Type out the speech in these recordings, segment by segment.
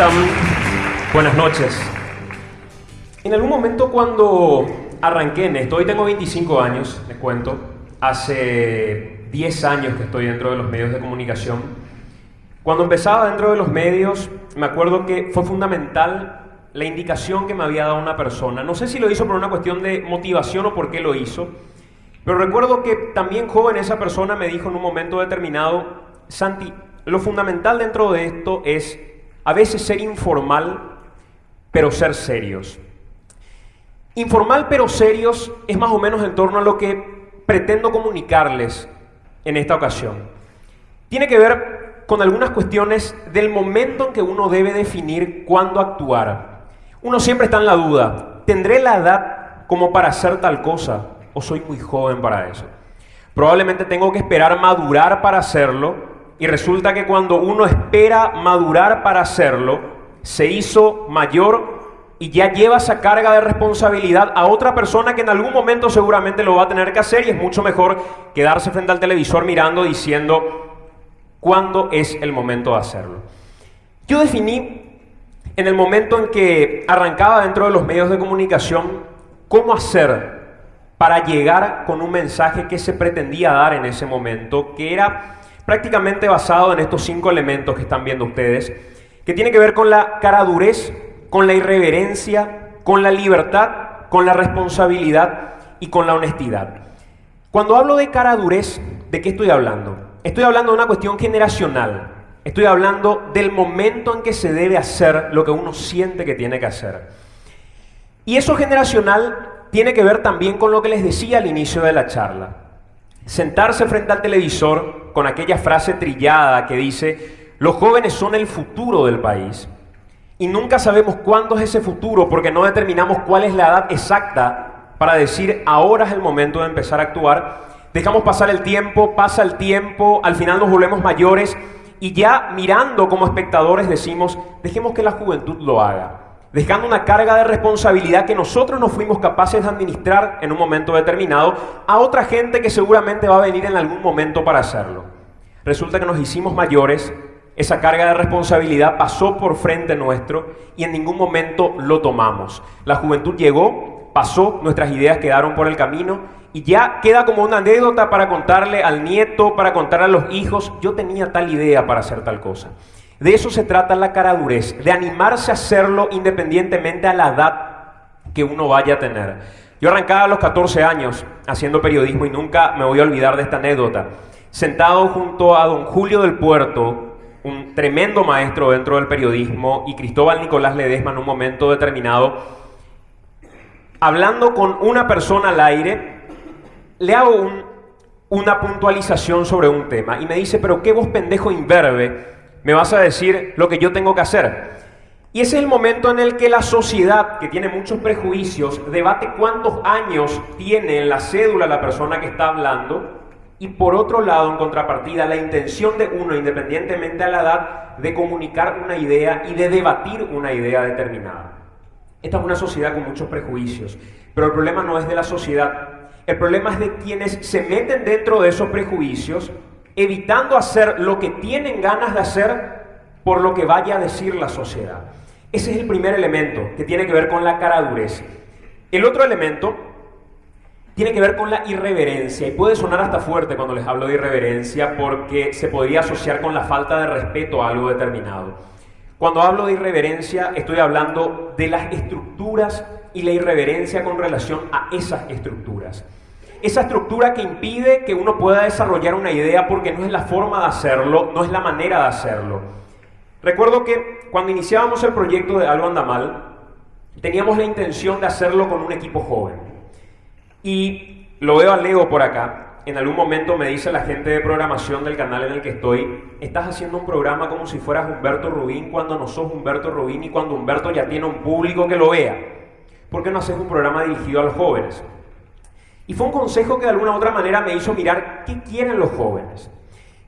¿Cómo están? Buenas noches. En algún momento cuando arranqué en esto, hoy tengo 25 años, les cuento, hace 10 años que estoy dentro de los medios de comunicación. Cuando empezaba dentro de los medios, me acuerdo que fue fundamental la indicación que me había dado una persona. No sé si lo hizo por una cuestión de motivación o por qué lo hizo, pero recuerdo que también joven esa persona me dijo en un momento determinado, Santi, lo fundamental dentro de esto es a veces ser informal, pero ser serios. Informal pero serios es más o menos en torno a lo que pretendo comunicarles en esta ocasión. Tiene que ver con algunas cuestiones del momento en que uno debe definir cuándo actuar. Uno siempre está en la duda, ¿tendré la edad como para hacer tal cosa o soy muy joven para eso? Probablemente tengo que esperar madurar para hacerlo y resulta que cuando uno espera madurar para hacerlo, se hizo mayor y ya lleva esa carga de responsabilidad a otra persona que en algún momento seguramente lo va a tener que hacer y es mucho mejor quedarse frente al televisor mirando diciendo cuándo es el momento de hacerlo. Yo definí en el momento en que arrancaba dentro de los medios de comunicación cómo hacer para llegar con un mensaje que se pretendía dar en ese momento, que era prácticamente basado en estos cinco elementos que están viendo ustedes, que tiene que ver con la caradurez, con la irreverencia, con la libertad, con la responsabilidad y con la honestidad. Cuando hablo de caradurez, ¿de qué estoy hablando? Estoy hablando de una cuestión generacional. Estoy hablando del momento en que se debe hacer lo que uno siente que tiene que hacer. Y eso generacional tiene que ver también con lo que les decía al inicio de la charla. Sentarse frente al televisor con aquella frase trillada que dice, los jóvenes son el futuro del país. Y nunca sabemos cuándo es ese futuro porque no determinamos cuál es la edad exacta para decir, ahora es el momento de empezar a actuar. Dejamos pasar el tiempo, pasa el tiempo, al final nos volvemos mayores y ya mirando como espectadores decimos, dejemos que la juventud lo haga dejando una carga de responsabilidad que nosotros no fuimos capaces de administrar en un momento determinado a otra gente que seguramente va a venir en algún momento para hacerlo. Resulta que nos hicimos mayores, esa carga de responsabilidad pasó por frente nuestro y en ningún momento lo tomamos. La juventud llegó, pasó, nuestras ideas quedaron por el camino y ya queda como una anécdota para contarle al nieto, para contarle a los hijos, yo tenía tal idea para hacer tal cosa. De eso se trata la caradurez, de animarse a hacerlo independientemente a la edad que uno vaya a tener. Yo arrancaba a los 14 años haciendo periodismo y nunca me voy a olvidar de esta anécdota. Sentado junto a don Julio del Puerto, un tremendo maestro dentro del periodismo, y Cristóbal Nicolás Ledesma en un momento determinado, hablando con una persona al aire, le hago una puntualización sobre un tema y me dice, pero qué vos pendejo imberbe me vas a decir lo que yo tengo que hacer. Y ese es el momento en el que la sociedad, que tiene muchos prejuicios, debate cuántos años tiene en la cédula la persona que está hablando. Y por otro lado, en contrapartida, la intención de uno, independientemente a la edad, de comunicar una idea y de debatir una idea determinada. Esta es una sociedad con muchos prejuicios, pero el problema no es de la sociedad, el problema es de quienes se meten dentro de esos prejuicios evitando hacer lo que tienen ganas de hacer por lo que vaya a decir la sociedad. Ese es el primer elemento que tiene que ver con la caradurez. El otro elemento tiene que ver con la irreverencia y puede sonar hasta fuerte cuando les hablo de irreverencia porque se podría asociar con la falta de respeto a algo determinado. Cuando hablo de irreverencia estoy hablando de las estructuras y la irreverencia con relación a esas estructuras esa estructura que impide que uno pueda desarrollar una idea porque no es la forma de hacerlo, no es la manera de hacerlo. Recuerdo que cuando iniciábamos el proyecto de Algo Anda Mal, teníamos la intención de hacerlo con un equipo joven. Y lo veo a Leo por acá. En algún momento me dice la gente de programación del canal en el que estoy, estás haciendo un programa como si fueras Humberto Rubín cuando no sos Humberto Rubín y cuando Humberto ya tiene un público que lo vea. ¿Por qué no haces un programa dirigido a los jóvenes? Y fue un consejo que de alguna otra manera me hizo mirar qué quieren los jóvenes.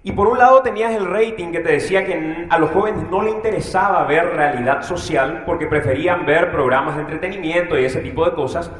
Y por un lado tenías el rating que te decía que a los jóvenes no le interesaba ver realidad social porque preferían ver programas de entretenimiento y ese tipo de cosas.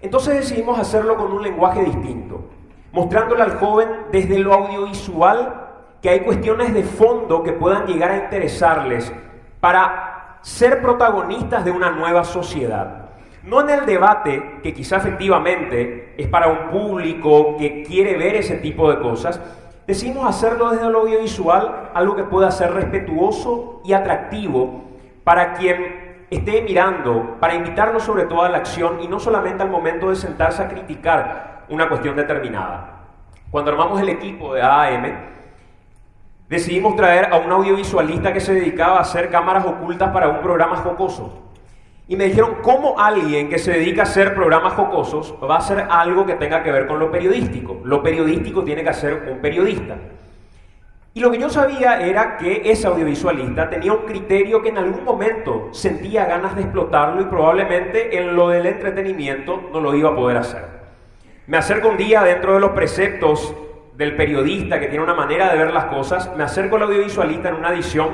Entonces decidimos hacerlo con un lenguaje distinto, mostrándole al joven desde lo audiovisual que hay cuestiones de fondo que puedan llegar a interesarles para ser protagonistas de una nueva sociedad. No en el debate, que quizá efectivamente es para un público que quiere ver ese tipo de cosas, decidimos hacerlo desde lo audiovisual, algo que pueda ser respetuoso y atractivo para quien esté mirando, para invitarlo sobre todo a la acción y no solamente al momento de sentarse a criticar una cuestión determinada. Cuando armamos el equipo de AAM, decidimos traer a un audiovisualista que se dedicaba a hacer cámaras ocultas para un programa jocoso. Y me dijeron, ¿cómo alguien que se dedica a hacer programas jocosos va a hacer algo que tenga que ver con lo periodístico? Lo periodístico tiene que hacer un periodista. Y lo que yo sabía era que ese audiovisualista tenía un criterio que en algún momento sentía ganas de explotarlo y probablemente en lo del entretenimiento no lo iba a poder hacer. Me acerco un día dentro de los preceptos del periodista que tiene una manera de ver las cosas, me acerco al audiovisualista en una edición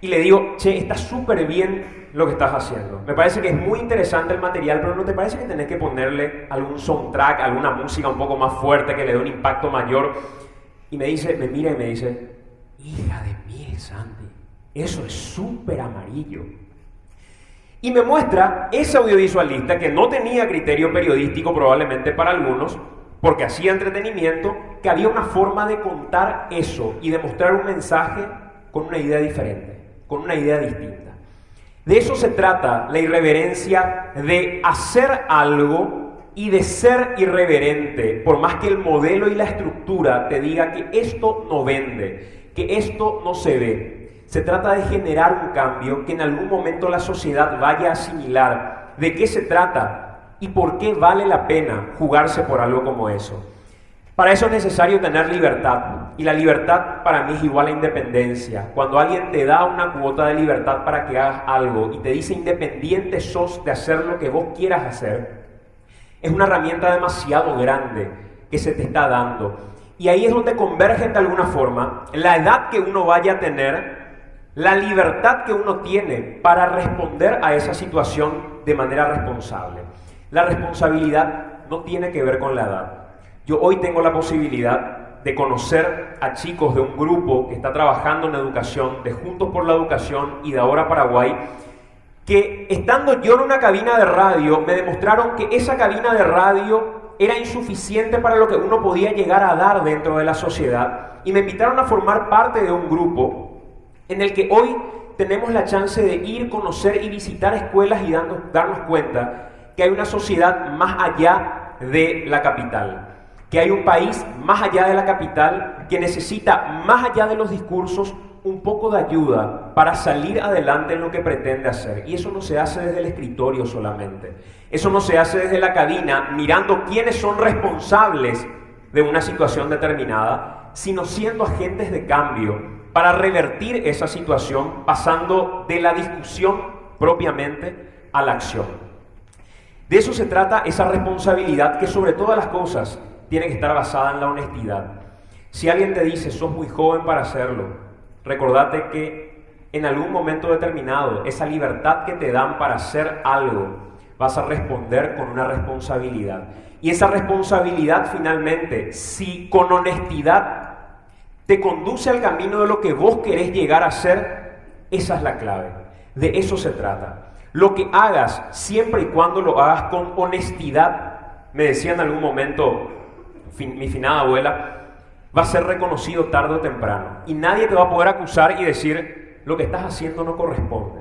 y le digo, che, está súper bien lo que estás haciendo. Me parece que es muy interesante el material, pero ¿no te parece que tenés que ponerle algún soundtrack, alguna música un poco más fuerte que le dé un impacto mayor? Y me dice, me mira y me dice, hija de mí, Santi, eso es súper amarillo. Y me muestra ese audiovisualista que no tenía criterio periodístico probablemente para algunos, porque hacía entretenimiento, que había una forma de contar eso y de mostrar un mensaje con una idea diferente, con una idea distinta. De eso se trata la irreverencia, de hacer algo y de ser irreverente, por más que el modelo y la estructura te diga que esto no vende, que esto no se ve. Se trata de generar un cambio que en algún momento la sociedad vaya a asimilar de qué se trata y por qué vale la pena jugarse por algo como eso. Para eso es necesario tener libertad. Y la libertad para mí es igual a independencia. Cuando alguien te da una cuota de libertad para que hagas algo y te dice independiente sos de hacer lo que vos quieras hacer, es una herramienta demasiado grande que se te está dando. Y ahí es donde convergen de alguna forma la edad que uno vaya a tener, la libertad que uno tiene para responder a esa situación de manera responsable. La responsabilidad no tiene que ver con la edad. Yo hoy tengo la posibilidad de conocer a chicos de un grupo que está trabajando en educación, de Juntos por la Educación y de Ahora Paraguay, que estando yo en una cabina de radio, me demostraron que esa cabina de radio era insuficiente para lo que uno podía llegar a dar dentro de la sociedad y me invitaron a formar parte de un grupo en el que hoy tenemos la chance de ir, conocer y visitar escuelas y darnos cuenta que hay una sociedad más allá de la capital que hay un país más allá de la capital que necesita, más allá de los discursos, un poco de ayuda para salir adelante en lo que pretende hacer. Y eso no se hace desde el escritorio solamente. Eso no se hace desde la cabina mirando quiénes son responsables de una situación determinada, sino siendo agentes de cambio para revertir esa situación pasando de la discusión propiamente a la acción. De eso se trata esa responsabilidad que sobre todas las cosas tiene que estar basada en la honestidad. Si alguien te dice, sos muy joven para hacerlo, recordate que en algún momento determinado, esa libertad que te dan para hacer algo, vas a responder con una responsabilidad. Y esa responsabilidad finalmente, si con honestidad te conduce al camino de lo que vos querés llegar a ser, esa es la clave. De eso se trata. Lo que hagas, siempre y cuando lo hagas con honestidad, me decía en algún momento mi finada abuela, va a ser reconocido tarde o temprano. Y nadie te va a poder acusar y decir, lo que estás haciendo no corresponde.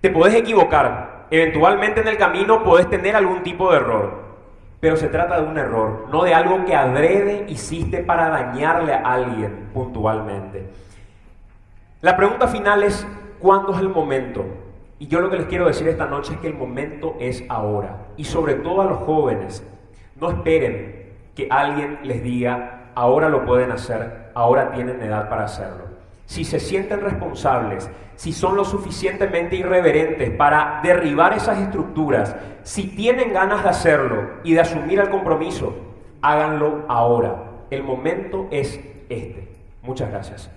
Te puedes equivocar, eventualmente en el camino puedes tener algún tipo de error, pero se trata de un error, no de algo que adrede hiciste para dañarle a alguien puntualmente. La pregunta final es, ¿cuándo es el momento? Y yo lo que les quiero decir esta noche es que el momento es ahora. Y sobre todo a los jóvenes, no esperen que alguien les diga, ahora lo pueden hacer, ahora tienen edad para hacerlo. Si se sienten responsables, si son lo suficientemente irreverentes para derribar esas estructuras, si tienen ganas de hacerlo y de asumir el compromiso, háganlo ahora. El momento es este. Muchas gracias.